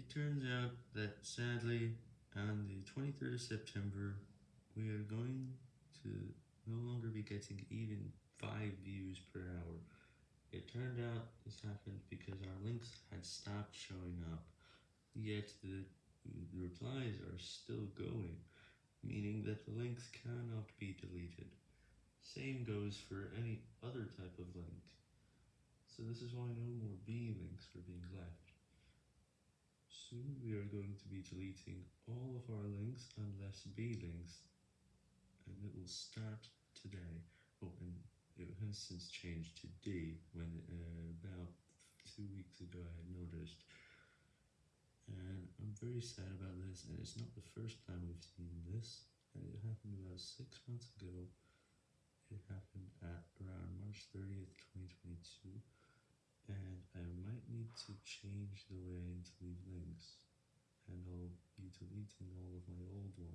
It turns out that sadly, on the 23rd of September, we are going to no longer be getting even 5 views per hour. It turned out this happened because our links had stopped showing up, yet the, replies are still going, meaning that the links cannot be deleted. Same goes for any other type of link. So this is why no more B links are being. Soon we are going to be deleting all of our links unless B links, and it will start today. Oh, and it has since changed to D, when uh, about two weeks ago I had noticed. And I'm very sad about this, and it's not the first time we've seen this, and it happened about six months ago. It happened at around March 30th, 2022 and I might need to change the way to deleting all of my old ones.